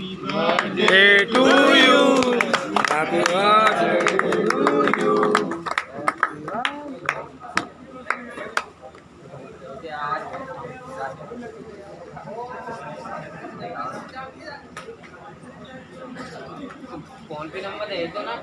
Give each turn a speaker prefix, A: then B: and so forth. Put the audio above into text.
A: birthday to you. Happy birthday to you.
B: Phone पे number दे दो ना